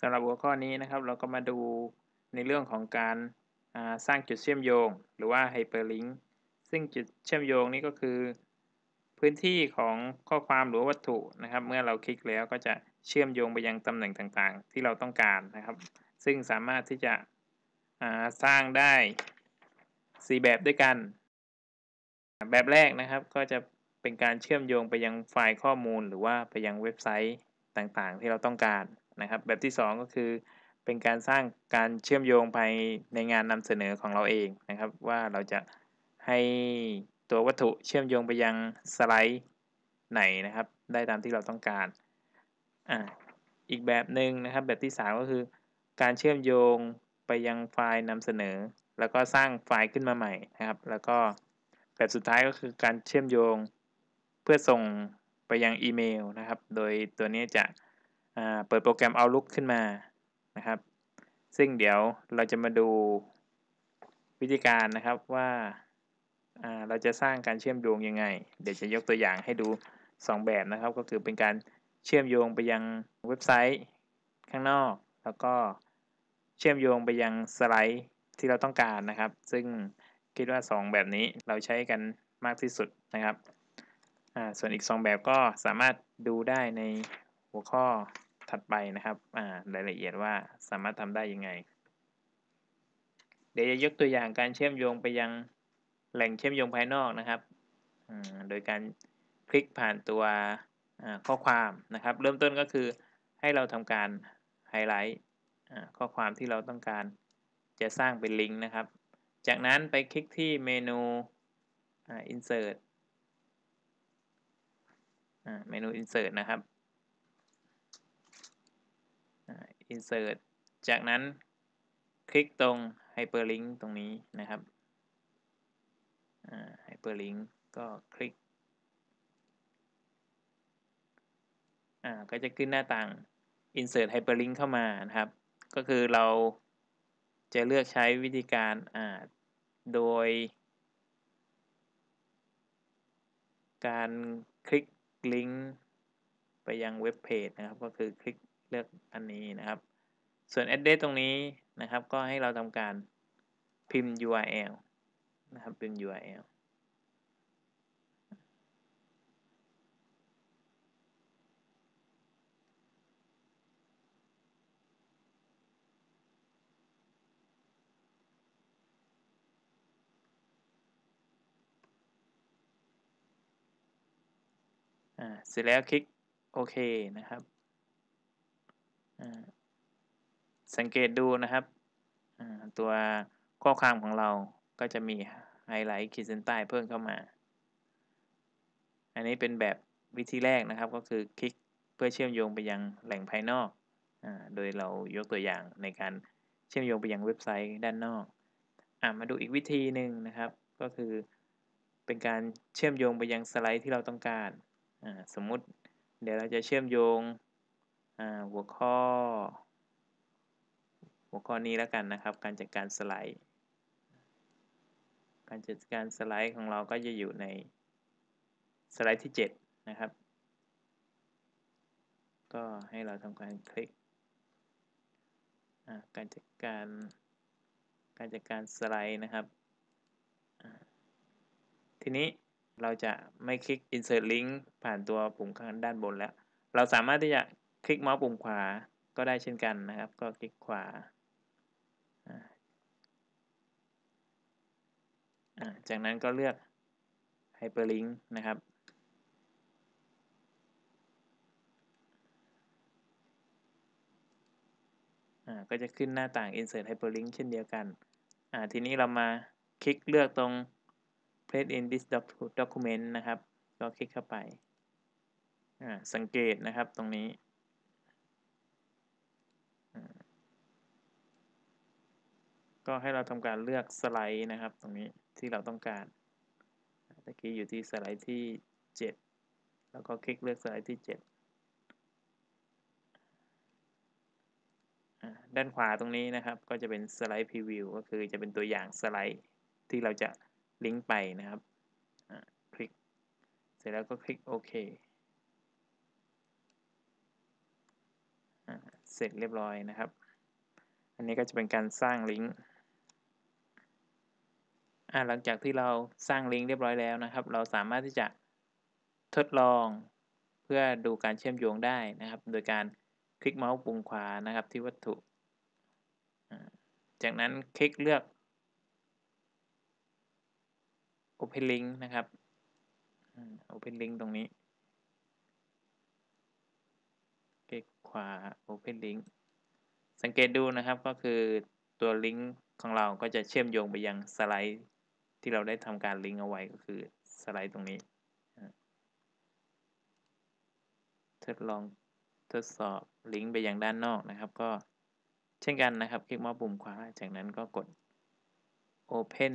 สำหรับหัวข้อนี้นะครับ เราก็มาดูในเรื่องของการสร้างจุดเชื่อมโยง หรือว่า Hyperlink ซึ่งจุดเชื่อมโยงนี้ก็คือ พื้นที่ของข้อความหรือวัตถุนะครับ เมื่อเราคลิกแล้วก็จะเชื่อมโยงไปยังตำแหน่งต่างๆ ที่เราต้องการนะครับ ซึ่งสามารถที่จะสร้างได้ 4 แบบด้วยกัน แบบแรกนะครับก็จะเป็นการเชื่อมโยงไปยังไฟล์ข้อมูล หรือว่าไปยังเว็บไซต์ต่างๆ ที่เราต้องการ นะครับ แบบที่ 2 ก็คือเป็นการสร้างการเชื่อมโยงภายในงานนำเสนอของเราเองนะครับ ว่าเราจะให้ตัววัตถุเชื่อมโยงไปยังสไลด์ไหนนะครับ ได้ตามที่เราต้องการอ่าอีกแบบหนึ่งนะครับ แบบที่ 3 ก็คือ การเชื่อมโยงไปยังไฟล์นำเสนอ แล้วก็สร้างไฟล์ขึ้นมาใหม่นะครับ แล้วก็แบบสุดท้ายก็คือการเชื่อมโยงเพื่อส่งไปยังอีเมลนะครับ โดยตัวนี้จะ เปิดโปรแกรม Outlook ขึ้นมานะครับ ซึ่งเดี๋ยวเราจะมาดูวิธีการนะครับว่าเราจะสร้างการเชื่อมโยงยังไง เดี๋ยวจะยกตัวอย่างให้ดู 2 แบบนะครับ ก็คือเป็นการเชื่อมโยงไปยังเว็บไซต์ข้างนอก แล้วก็เชื่อมโยงไปยังสไลด์ที่เราต้องการนะครับ ซึ่งคิดว่า 2 แบบนี้เราใช้กันมากที่สุดนะครับ ส่วนอีก 2 แบบก็สามารถดูได้ในหัวข้อ ถัดไปนะครับรายละเอียดว่าสามารถทำได้ยังไง เดี๋ยวจะยกตัวอย่างการเชื่อมโยงไปยังแหล่งเชื่อมโยงภายนอกนะครับ โดยการคลิกผ่านตัวข้อความนะครับ เริ่มต้นก็คือให้เราทำการไฮไลท์ข้อความที่เราต้องการจะสร้างเป็นลิงก์นะครับ จากนั้นไปคลิกที่เมนู insert เมนู insert นะครับ insert จากนั้นคลิกตรง hyperlink ตรงนี้นะครับ hyperlink ก็คลิก ก็จะขึ้นหน้าต่าง insert hyperlink เข้ามานะครับ ก็คือเราจะเลือกใช้วิธีการโดย การคลิกลิงก์ไปยังเว็บเพจนะครับ ก็คือคลิก เลือกอันนี้นะครับ ส่วน address ตรงนี้นะครับ ก็ให้เราทำการพิมพ์ URL นะครับพิมพ์ URL เสร็จแล้วคลิกโอเคนะครับ สังเกตดูนะครับ ตัวข้อความของเราก็จะมีไฮไลท์ขีดเส้นใต้เพิ่มเข้ามา อันนี้เป็นแบบวิธีแรกนะครับก็คือคลิกเพื่อเชื่อมโยงไปยังแหล่งภายนอกอโดยเรายกตัวอย่างในการเชื่อมโยงไปยังเว็บไซต์ด้านนอกอมาดูอีกวิธีหนึ่งนะครับ ก็คือเป็นการเชื่อมโยงไปยังสไลด์ที่เราต้องการ สมมุติเดี๋ยวเราจะเชื่อมโยง หัวข้อ หัวข้อนี้แล้วกันนะครับ การจัดการสไลด์ การจัดการสไลด์ของเราก็จะอยู่ในสไลด์ที่ 7 นะครับ ก็ให้เราทำการคลิก การจัดการการจัดการสไลด์นะครับ ทีนี้เราจะไม่คลิก insert link ผ่านตัวปุ่มข้างด้านบนแล้ว เราสามารถที่จะ คลิกเมาส์ปุ่มขวาก็ได้เช่นกันนะครับ ก็คลิกขวาจากนั้นก็เลือก hyperlink นะครับ ก็จะขึ้นหน้าต่าง insert hyperlink เช่นเดียวกัน ทีนี้เรามาคลิกเลือกตรง place in this document นะครับ ก็คลิกเข้าไป สังเกตนะครับตรงนี้ ก็ให้เราทำการเลือกสไลด์นะครับ ตรงนี้ที่เราต้องการตะกี้อยู่ที่สไลด์ที่ 7 แล้วก็คลิกเลือกสไลด์ที่ 7 ด้านขวาตรงนี้นะครับ ก็จะเป็นสไลด์พรีวิวก็คือจะเป็นตัวอย่างสไลด์ที่เราจะลิงก์ไปนะครับคลิก เสร็จแล้วก็คลิกโอเคเเสร็จเรียบร้อยนะครับ อันนี้ก็จะเป็นการสร้างลิงก์ อ่าหลังจากที่เราสร้างลิงก์เรียบร้อยแล้วนะครับ เราสามารถที่จะทดลองเพื่อดูการเชื่อมโยงได้นะครับ โดยการคลิกเมาส์ปุ่มขวานะครับ ที่วัตถุ จากนั้นคลิกเลือก Open Link นะครับ Open Link ตรงนี้ คลิกขวา Open Link สังเกตดูนะครับก็คือตัวลิงก์ของเราก็จะเชื่อมโยงไปยังสไลด์ ที่เราได้ทำการลิงก์เอาไว้ก็คือสไลด์ตรงนี้ ทดลองทดสอบลิงก์ไปยังด้านนอกนะครับ ก็เช่นกันนะครับ คลิกมาปุ่มขวา จากนั้นก็กด Open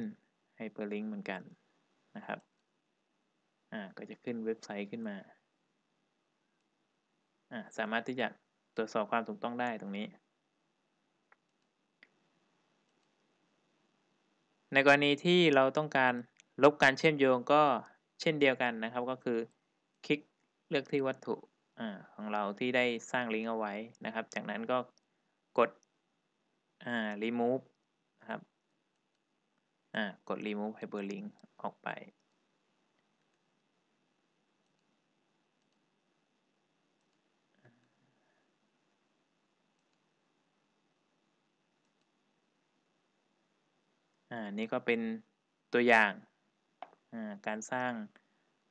Hyperlink เหมือนกันนะครับ อ่า ก็จะขึ้นเว็บไซต์ขึ้นมา อ่า สามารถที่จะตรวจสอบความถูกต้องได้ตรงนี้ ในกรณีที่เราต้องการลบการเชื่อมโยงก็เช่นเดียวกันนะครับ ก็คือคลิกเลือกที่วัตถุของเราที่ได้สร้างลิงก์เอาไว้นะครับ จากนั้นก็กด remove นะครับกด remove hyperlink ออกไป อ่านี่ก็เป็นตัวอย่างการสร้าง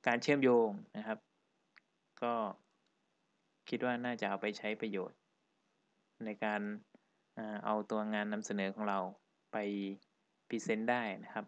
การเชื่อมโยงนะครับ ก็คิดว่าน่าจะเอาไปใช้ประโยชน์ ในการเอาตัวงานนำเสนอของเราไปพรีเซนต์ได้นะครับ